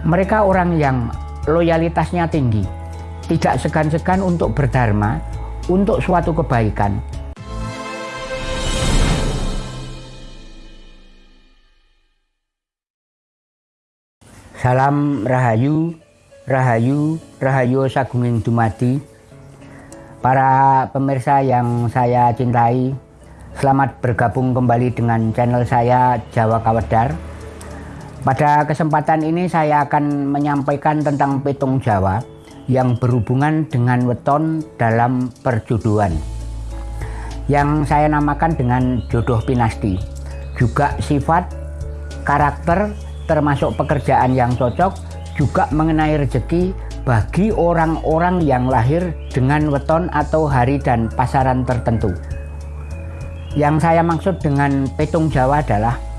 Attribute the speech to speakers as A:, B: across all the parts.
A: Mereka orang yang loyalitasnya tinggi, tidak segan-segan untuk berdharma, untuk suatu kebaikan. Salam Rahayu, Rahayu, Rahayu Sagunging Dumadi. Para pemirsa yang saya cintai, selamat bergabung kembali dengan channel saya Jawa Kawedar. Pada kesempatan ini saya akan menyampaikan tentang petung Jawa yang berhubungan dengan weton dalam perjodohan. Yang saya namakan dengan jodoh pinasti. Juga sifat, karakter, termasuk pekerjaan yang cocok, juga mengenai rezeki bagi orang-orang yang lahir dengan weton atau hari dan pasaran tertentu. Yang saya maksud dengan petung Jawa adalah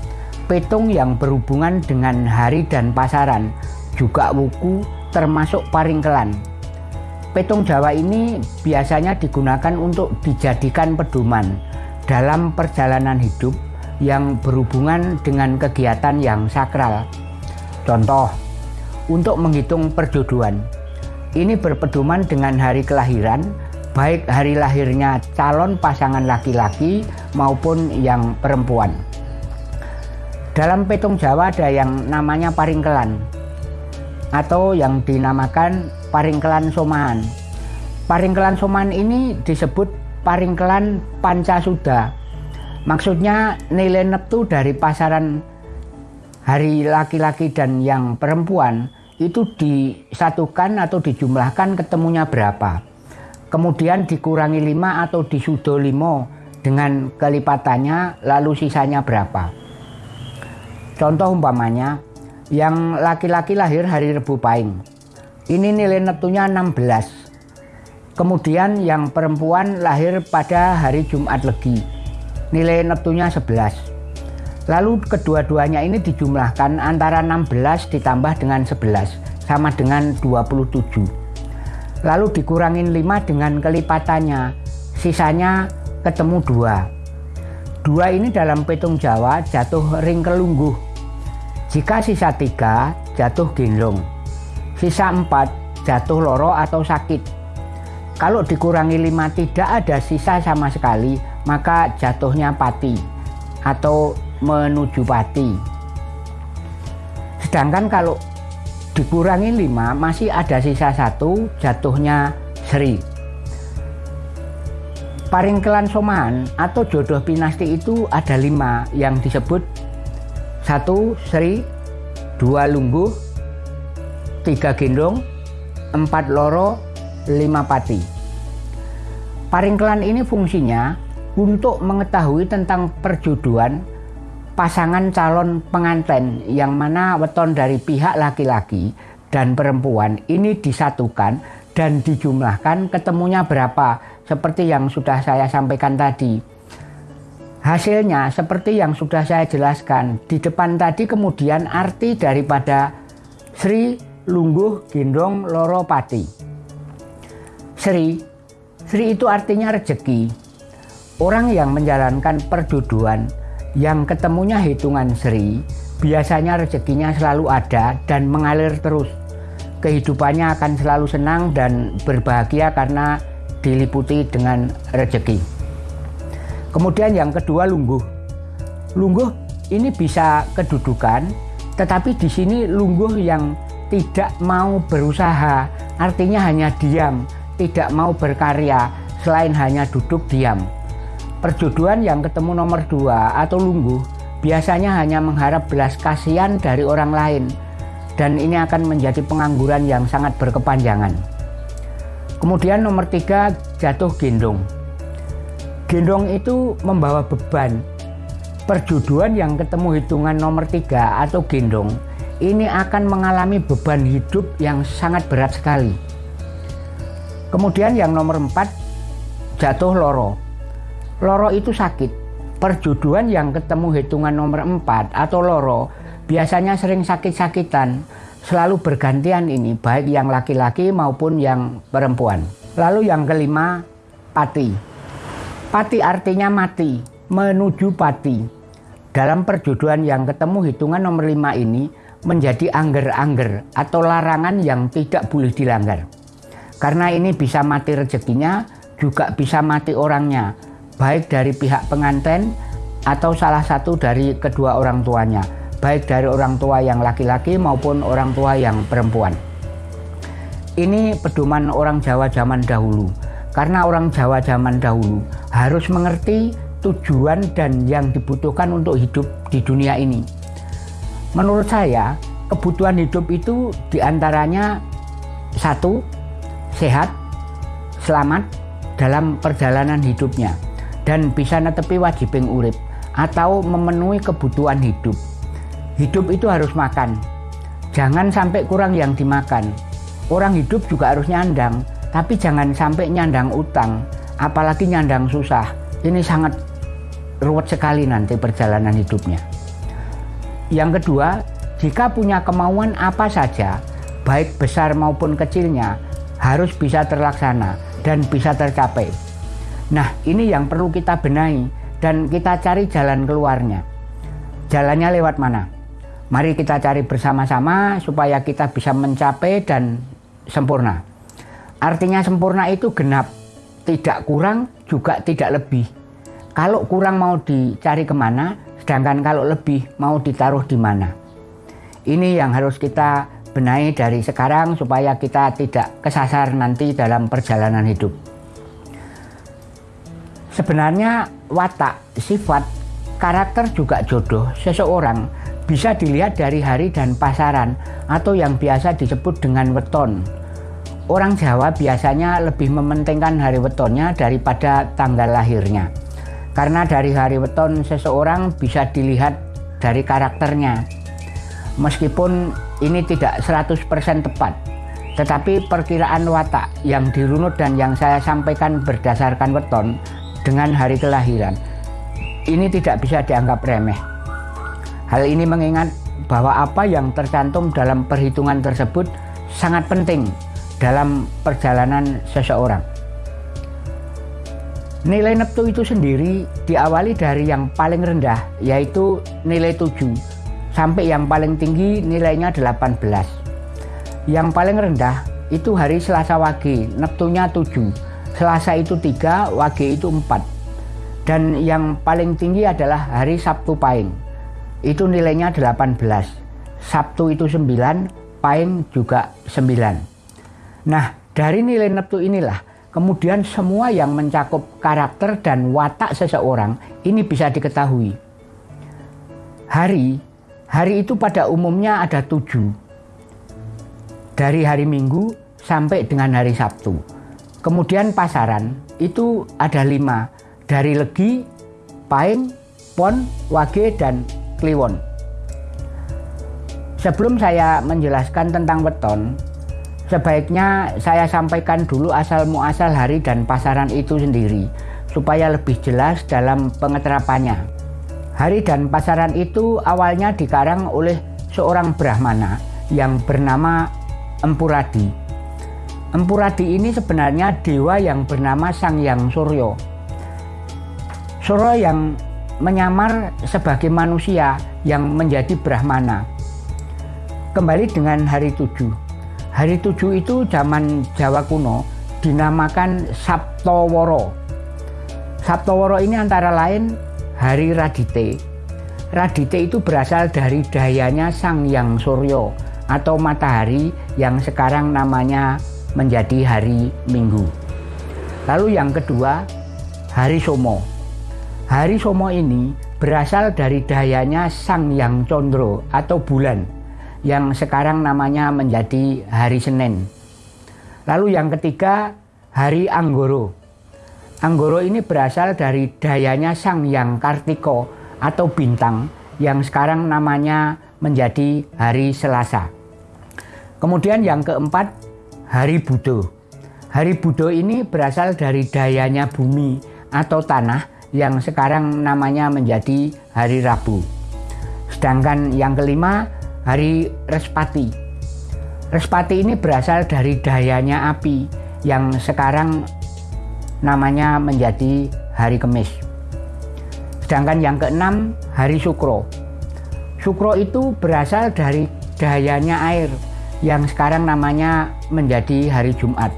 A: petung yang berhubungan dengan hari dan pasaran, juga wuku termasuk paringkelan. Petung Jawa ini biasanya digunakan untuk dijadikan pedoman dalam perjalanan hidup yang berhubungan dengan kegiatan yang sakral. Contoh, untuk menghitung perjodohan. Ini berpedoman dengan hari kelahiran, baik hari lahirnya calon pasangan laki-laki maupun yang perempuan. Dalam petung Jawa ada yang namanya paringkelan atau yang dinamakan paringkelan somahan. Paringkelan somahan ini disebut paringkelan pancasuda. Maksudnya nilai neptu dari pasaran hari laki-laki dan yang perempuan itu disatukan atau dijumlahkan ketemunya berapa. Kemudian dikurangi 5 atau disudo 5 dengan kelipatannya lalu sisanya berapa. Contoh umpamanya, yang laki-laki lahir hari Rebu Pahing. Ini nilai neptunya 16. Kemudian yang perempuan lahir pada hari Jumat Legi. Nilai neptunya 11. Lalu kedua-duanya ini dijumlahkan antara 16 ditambah dengan 11 sama dengan 27. Lalu dikurangin 5 dengan kelipatannya. Sisanya ketemu 2. Dua ini dalam petung Jawa jatuh ring kelungguh jika sisa tiga jatuh gendong, sisa empat jatuh loro atau sakit. Kalau dikurangi lima tidak ada sisa sama sekali, maka jatuhnya pati atau menuju pati. Sedangkan kalau dikurangi lima masih ada sisa satu, jatuhnya seri. Paringkelan soman atau jodoh pinasti itu ada lima yang disebut satu seri, dua lungguh, tiga gendong, empat loro, lima pati. Paringkelan ini fungsinya untuk mengetahui tentang perjodohan pasangan calon pengantin yang mana weton dari pihak laki-laki dan perempuan ini disatukan dan dijumlahkan ketemunya berapa. Seperti yang sudah saya sampaikan tadi Hasilnya seperti yang sudah saya jelaskan di depan tadi kemudian arti daripada Sri Lungguh Gendong Loro Pati. Sri, Sri itu artinya rezeki. Orang yang menjalankan perduduan yang ketemunya hitungan Sri, biasanya rezekinya selalu ada dan mengalir terus. Kehidupannya akan selalu senang dan berbahagia karena diliputi dengan rezeki. Kemudian yang kedua lungguh. Lungguh ini bisa kedudukan, tetapi di sini lungguh yang tidak mau berusaha, artinya hanya diam, tidak mau berkarya, selain hanya duduk diam. Perjodohan yang ketemu nomor dua atau lungguh biasanya hanya mengharap belas kasihan dari orang lain, dan ini akan menjadi pengangguran yang sangat berkepanjangan. Kemudian nomor tiga jatuh gendong. Gendong itu membawa beban. Perjodohan yang ketemu hitungan nomor tiga atau gendong ini akan mengalami beban hidup yang sangat berat sekali. Kemudian yang nomor empat jatuh loro. Loro itu sakit. Perjodohan yang ketemu hitungan nomor empat atau loro biasanya sering sakit-sakitan. Selalu bergantian ini baik yang laki-laki maupun yang perempuan. Lalu yang kelima pati. Pati artinya mati, menuju pati. Dalam perjodohan yang ketemu hitungan nomor 5 ini, menjadi angger-angger atau larangan yang tidak boleh dilanggar. Karena ini bisa mati rezekinya, juga bisa mati orangnya, baik dari pihak pengantin atau salah satu dari kedua orang tuanya, baik dari orang tua yang laki-laki maupun orang tua yang perempuan. Ini pedoman orang Jawa zaman dahulu, karena orang Jawa zaman dahulu harus mengerti tujuan dan yang dibutuhkan untuk hidup di dunia ini. Menurut saya, kebutuhan hidup itu di antaranya satu, sehat, selamat dalam perjalanan hidupnya, dan bisa netepi wajibing urip atau memenuhi kebutuhan hidup. Hidup itu harus makan, jangan sampai kurang yang dimakan. Orang hidup juga harus nyandang, tapi jangan sampai nyandang utang, apalagi nyandang susah. Ini sangat ruwet sekali nanti perjalanan hidupnya. Yang kedua, jika punya kemauan apa saja, baik besar maupun kecilnya, harus bisa terlaksana dan bisa tercapai. Nah, ini yang perlu kita benahi dan kita cari jalan keluarnya. Jalannya lewat mana? Mari kita cari bersama-sama supaya kita bisa mencapai dan sempurna. Artinya sempurna itu genap, tidak kurang juga tidak lebih. Kalau kurang mau dicari ke mana, sedangkan kalau lebih mau ditaruh di mana. Ini yang harus kita benahi dari sekarang supaya kita tidak kesasar nanti dalam perjalanan hidup. Sebenarnya watak, sifat, karakter juga jodoh seseorang bisa dilihat dari hari dan pasaran atau yang biasa disebut dengan weton. Orang Jawa biasanya lebih mementingkan hari wetonnya daripada tanggal lahirnya. Karena dari hari weton seseorang bisa dilihat dari karakternya. Meskipun ini tidak 100% tepat, tetapi perkiraan watak yang dirunut dan yang saya sampaikan berdasarkan weton dengan hari kelahiran ini tidak bisa dianggap remeh. Hal ini mengingat bahwa apa yang tercantum dalam perhitungan tersebut sangat penting dalam perjalanan seseorang. Nilai neptu itu sendiri diawali dari yang paling rendah yaitu nilai 7 sampai yang paling tinggi nilainya 18. Yang paling rendah itu hari Selasa Wage, neptunya 7. Selasa itu 3, Wage itu 4. Dan yang paling tinggi adalah hari Sabtu Pahing itu nilainya 18 Sabtu itu 9 Paing juga 9 nah dari nilai neptu inilah kemudian semua yang mencakup karakter dan watak seseorang ini bisa diketahui. Hari hari itu pada umumnya ada tujuh. Dari hari Minggu sampai dengan hari Sabtu. Kemudian pasaran itu ada lima. Dari Legi, Paing, Pon, Wage, dan Kliwon. Sebelum saya menjelaskan tentang weton, sebaiknya saya sampaikan dulu asal muasal hari dan pasaran itu sendiri, supaya lebih jelas dalam pengeterapannya. Hari dan pasaran itu awalnya dikarang oleh seorang Brahmana yang bernama Empuradi. Empuradi ini sebenarnya dewa yang bernama Sang Yang Suryo. Suryo yang menyamar sebagai manusia yang menjadi Brahmana. Kembali dengan hari tujuh. Hari tujuh itu zaman Jawa kuno dinamakan Sabtoworo. Sabtoworo ini antara lain hari Radite. Radite itu berasal dari dayanya Sang Yang Suryo atau matahari yang sekarang namanya menjadi hari Minggu. Lalu yang kedua, hari Somo. Hari Somo ini berasal dari dayanya Sang Yang Condro atau bulan yang sekarang namanya menjadi hari Senin. Lalu yang ketiga, hari Anggoro. Anggoro ini berasal dari dayanya Sang Yang Kartiko atau bintang yang sekarang namanya menjadi hari Selasa. Kemudian yang keempat, hari Budo. Hari Budo ini berasal dari dayanya bumi atau tanah yang sekarang namanya menjadi hari Rabu. Sedangkan yang kelima, hari Respati. Respati ini berasal dari dayanya api yang sekarang namanya menjadi hari Kemis. Sedangkan yang keenam, hari Sukro. Sukro itu berasal dari dayanya air yang sekarang namanya menjadi hari Jumat.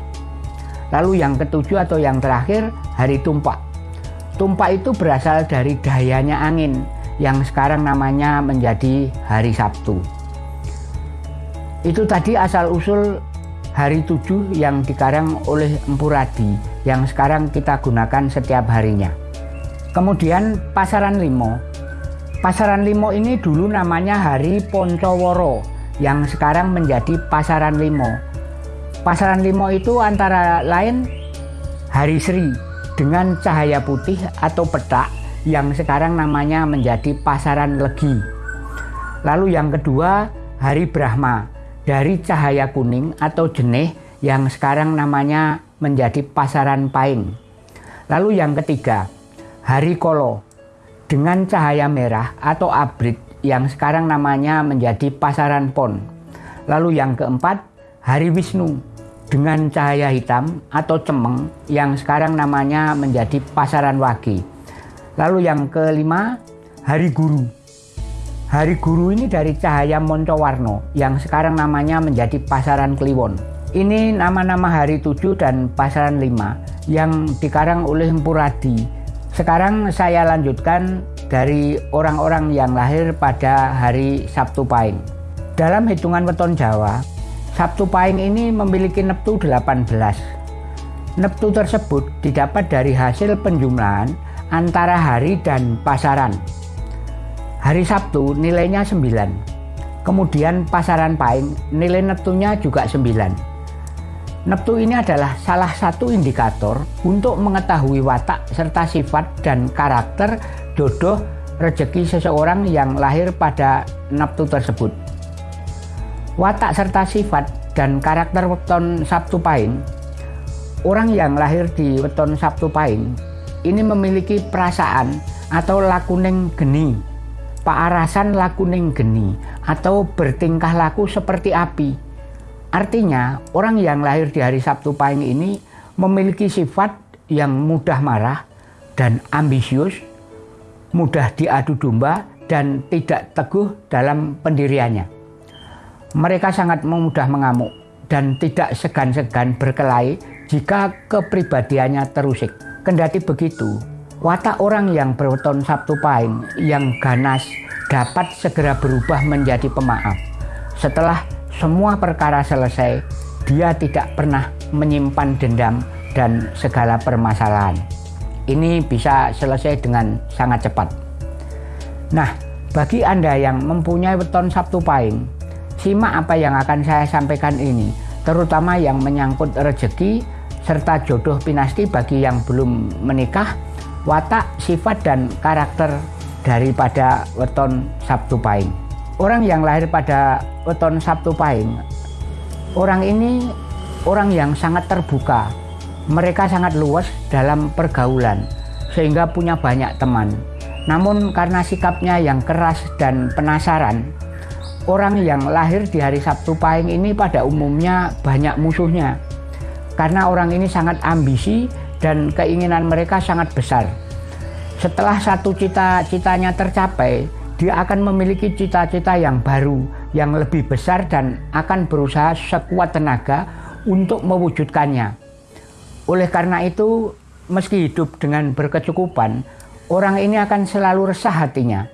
A: Lalu yang ketujuh atau yang terakhir hari tumpak. Tumpak itu berasal dari dayanya angin yang sekarang namanya menjadi hari Sabtu. Itu tadi asal-usul hari tujuh yang dikarang oleh Empu Radi yang sekarang kita gunakan setiap harinya. Kemudian Pasaran Limo. Pasaran Limo ini dulu namanya Hari Poncoworo yang sekarang menjadi Pasaran Limo. Pasaran Limo itu antara lain Hari Sri dengan cahaya putih atau petak yang sekarang namanya menjadi Pasaran Legi. Lalu yang kedua Hari Brahma dari cahaya kuning atau jenih yang sekarang namanya menjadi Pasaran Paing. Lalu yang ketiga Hari Kolo dengan cahaya merah atau abrit yang sekarang namanya menjadi Pasaran Pon. Lalu yang keempat, Hari Wisnu dengan cahaya hitam atau cemeng yang sekarang namanya menjadi Pasaran Wagi. Lalu yang kelima, Hari Guru. Hari Guru ini dari cahaya Moncowarno yang sekarang namanya menjadi Pasaran Kliwon. Ini nama-nama hari tujuh dan pasaran lima yang dikarang oleh Empuradi sekarang saya lanjutkan dari orang-orang yang lahir pada hari Sabtu Pahing. Dalam hitungan weton Jawa, Sabtu Pahing ini memiliki neptu 18. Neptu tersebut didapat dari hasil penjumlahan antara hari dan pasaran. Hari Sabtu nilainya 9. Kemudian pasaran Pahing nilai neptunya juga 9. Neptu ini adalah salah satu indikator untuk mengetahui watak serta sifat dan karakter jodoh rezeki seseorang yang lahir pada Neptu tersebut. Watak serta sifat dan karakter weton Sabtu Pahing Orang yang lahir di weton Sabtu Pahing ini memiliki perasaan atau lakuning geni, paarasan lakuning geni atau bertingkah laku seperti api Artinya, orang yang lahir di hari Sabtu Pahing ini memiliki sifat yang mudah marah dan ambisius, mudah diadu domba, dan tidak teguh dalam pendiriannya. Mereka sangat mudah mengamuk dan tidak segan-segan berkelahi jika kepribadiannya terusik. Kendati begitu, watak orang yang berweton Sabtu Pahing yang ganas dapat segera berubah menjadi pemaaf. Setelah semua perkara selesai, dia tidak pernah menyimpan dendam dan segala permasalahan. Ini bisa selesai dengan sangat cepat. Nah, bagi Anda yang mempunyai weton Sabtu Pahing, simak apa yang akan saya sampaikan ini, terutama yang menyangkut rezeki serta jodoh pinasti bagi yang belum menikah, watak, sifat, dan karakter daripada weton Sabtu Pahing. Orang yang lahir pada weton Sabtu Pahing, orang ini orang yang sangat terbuka. Mereka sangat luas dalam pergaulan, sehingga punya banyak teman. Namun karena sikapnya yang keras dan penasaran, orang yang lahir di hari Sabtu Pahing ini pada umumnya banyak musuhnya. Karena orang ini sangat ambisi dan keinginan mereka sangat besar. Setelah satu cita-citanya tercapai, dia akan memiliki cita-cita yang baru, yang lebih besar dan akan berusaha sekuat tenaga untuk mewujudkannya. Oleh karena itu, meski hidup dengan berkecukupan, orang ini akan selalu resah hatinya.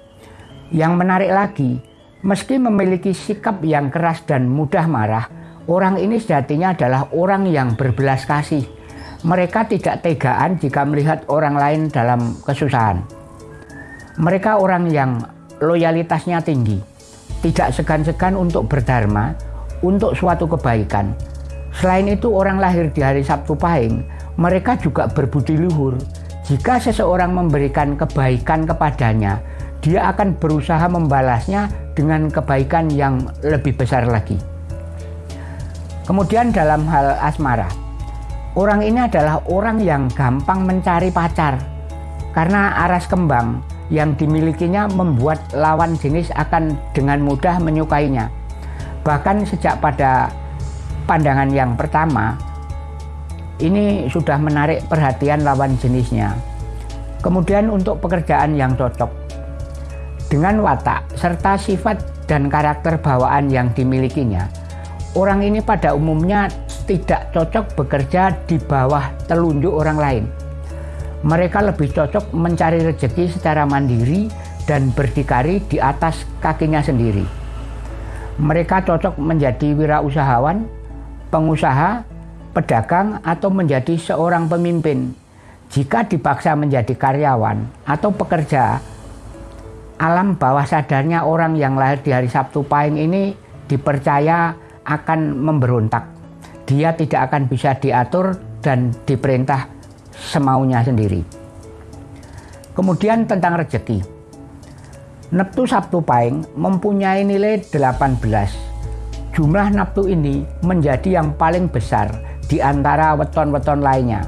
A: Yang menarik lagi, meski memiliki sikap yang keras dan mudah marah, orang ini sejatinya adalah orang yang berbelas kasih. Mereka tidak tegaan jika melihat orang lain dalam kesusahan. Mereka orang yang loyalitasnya tinggi, tidak segan-segan untuk berdharma, untuk suatu kebaikan. Selain itu orang lahir di hari Sabtu Pahing, mereka juga berbudi luhur. Jika seseorang memberikan kebaikan kepadanya, dia akan berusaha membalasnya dengan kebaikan yang lebih besar lagi. Kemudian dalam hal asmara, orang ini adalah orang yang gampang mencari pacar karena aras kembang yang dimilikinya membuat lawan jenis akan dengan mudah menyukainya. Bahkan sejak pada pandangan yang pertama, ini sudah menarik perhatian lawan jenisnya. Kemudian untuk pekerjaan yang cocok, dengan watak serta sifat dan karakter bawaan yang dimilikinya, orang ini pada umumnya tidak cocok bekerja di bawah telunjuk orang lain. Mereka lebih cocok mencari rezeki secara mandiri dan berdikari di atas kakinya sendiri. Mereka cocok menjadi wirausahawan, pengusaha, pedagang, atau menjadi seorang pemimpin. Jika dipaksa menjadi karyawan atau pekerja, alam bawah sadarnya orang yang lahir di hari Sabtu Pahing ini dipercaya akan memberontak. Dia tidak akan bisa diatur dan diperintah semaunya sendiri. Kemudian tentang rezeki. Neptu Sabtu Pahing mempunyai nilai 18. Jumlah neptu ini menjadi yang paling besar di antara weton-weton lainnya.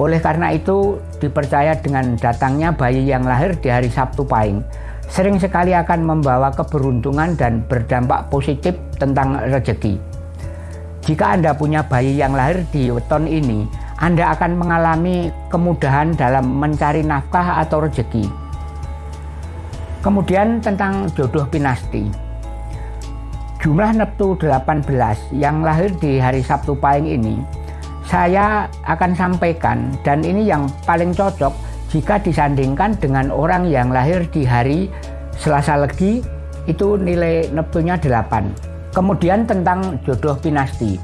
A: Oleh karena itu dipercaya dengan datangnya bayi yang lahir di hari Sabtu Pahing sering sekali akan membawa keberuntungan dan berdampak positif tentang rezeki. Jika Anda punya bayi yang lahir di weton ini, Anda akan mengalami kemudahan dalam mencari nafkah atau rezeki. Kemudian tentang jodoh pinasti. Jumlah Neptu 18 yang lahir di hari Sabtu Pahing ini, saya akan sampaikan dan ini yang paling cocok jika disandingkan dengan orang yang lahir di hari Selasa Legi itu nilai Neptunya 8 kemudian tentang jodoh pinasti.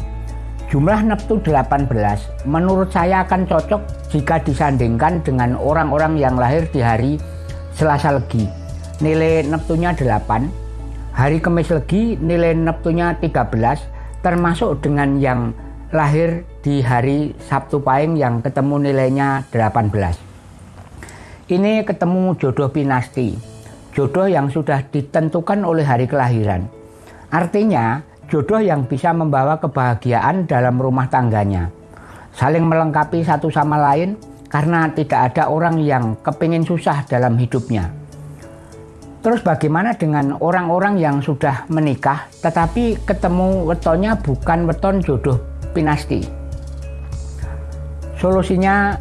A: Jumlah Neptu 18 menurut saya akan cocok jika disandingkan dengan orang-orang yang lahir di hari Selasa Legi. Nilai Neptunya 8 hari Kamis Legi nilai Neptunya 13 termasuk dengan yang lahir di hari Sabtu Pahing yang ketemu nilainya 18 ini ketemu jodoh pinasti, jodoh yang sudah ditentukan oleh hari kelahiran. Artinya, jodoh yang bisa membawa kebahagiaan dalam rumah tangganya. Saling melengkapi satu sama lain karena tidak ada orang yang kepingin susah dalam hidupnya. Terus bagaimana dengan orang-orang yang sudah menikah tetapi ketemu wetonnya bukan weton jodoh pinasti? Solusinya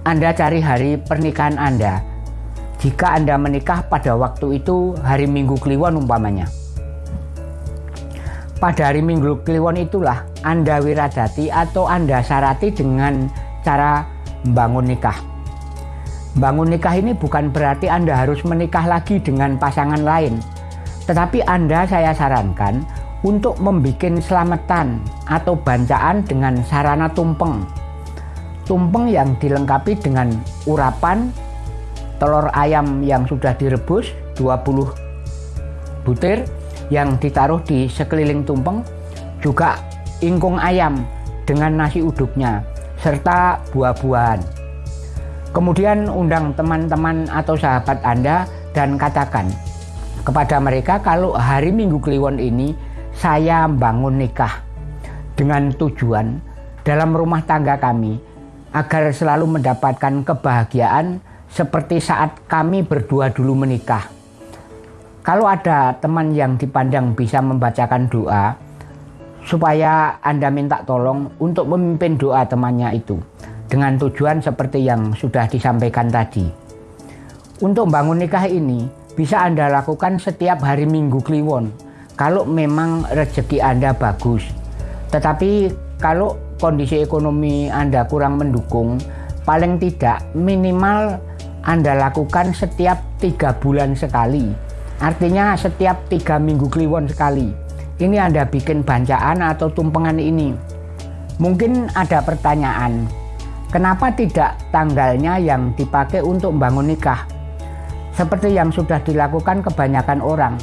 A: anda cari hari pernikahan Anda. Jika Anda menikah pada waktu itu hari Minggu Kliwon umpamanya. Pada hari Minggu Kliwon itulah Anda wiradati atau Anda syarati dengan cara membangun nikah. Bangun nikah ini bukan berarti Anda harus menikah lagi dengan pasangan lain. Tetapi Anda saya sarankan untuk membuat selamatan atau bancaan dengan sarana tumpeng tumpeng yang dilengkapi dengan urapan telur ayam yang sudah direbus 20 butir yang ditaruh di sekeliling tumpeng juga ingkung ayam dengan nasi uduknya serta buah-buahan. Kemudian undang teman-teman atau sahabat Anda dan katakan kepada mereka kalau hari Minggu Kliwon ini saya bangun nikah dengan tujuan dalam rumah tangga kami agar selalu mendapatkan kebahagiaan seperti saat kami berdua dulu menikah. Kalau ada teman yang dipandang bisa membacakan doa, supaya Anda minta tolong untuk memimpin doa temannya itu dengan tujuan seperti yang sudah disampaikan tadi. Untuk bangun nikah ini bisa Anda lakukan setiap hari Minggu Kliwon kalau memang rezeki Anda bagus. Tetapi kalau kondisi ekonomi Anda kurang mendukung, paling tidak minimal Anda lakukan setiap tiga bulan sekali. Artinya setiap tiga minggu kliwon sekali. Ini Anda bikin bancaan atau tumpengan ini. Mungkin ada pertanyaan, kenapa tidak tanggalnya yang dipakai untuk membangun nikah? Seperti yang sudah dilakukan kebanyakan orang.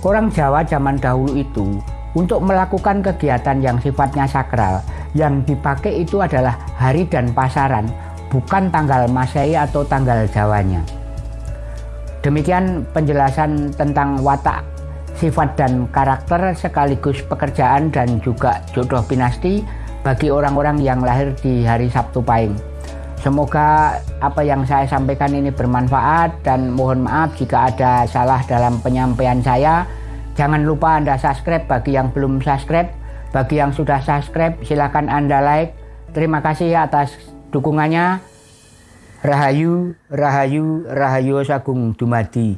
A: Orang Jawa zaman dahulu itu untuk melakukan kegiatan yang sifatnya sakral, yang dipakai itu adalah hari dan pasaran, bukan tanggal Masehi atau tanggal Jawanya. Demikian penjelasan tentang watak, sifat dan karakter sekaligus pekerjaan dan juga jodoh pinasti bagi orang-orang yang lahir di hari Sabtu Pahing. Semoga apa yang saya sampaikan ini bermanfaat dan mohon maaf jika ada salah dalam penyampaian saya. Jangan lupa Anda subscribe bagi yang belum subscribe. Bagi yang sudah subscribe silahkan Anda like. Terima kasih atas dukungannya. Rahayu, Rahayu, Rahayu Sagung Dumadi.